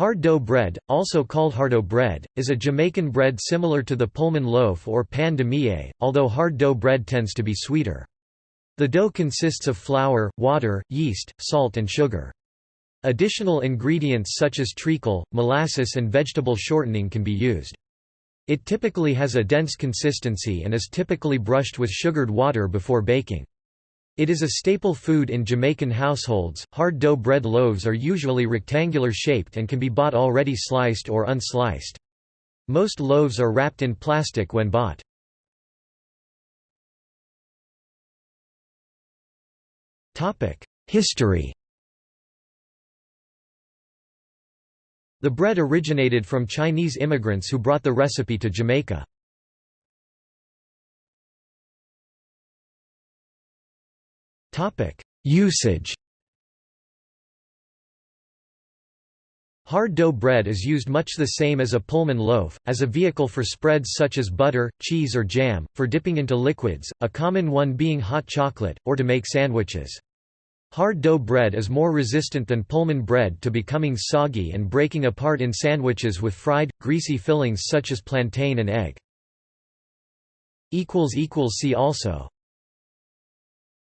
Hard dough bread, also called hardo bread, is a Jamaican bread similar to the Pullman loaf or pain de mie, although hard dough bread tends to be sweeter. The dough consists of flour, water, yeast, salt and sugar. Additional ingredients such as treacle, molasses and vegetable shortening can be used. It typically has a dense consistency and is typically brushed with sugared water before baking. It is a staple food in Jamaican households. Hard dough bread loaves are usually rectangular shaped and can be bought already sliced or unsliced. Most loaves are wrapped in plastic when bought. History The bread originated from Chinese immigrants who brought the recipe to Jamaica. Usage Hard dough bread is used much the same as a Pullman loaf, as a vehicle for spreads such as butter, cheese or jam, for dipping into liquids, a common one being hot chocolate, or to make sandwiches. Hard dough bread is more resistant than Pullman bread to becoming soggy and breaking apart in sandwiches with fried, greasy fillings such as plantain and egg. See also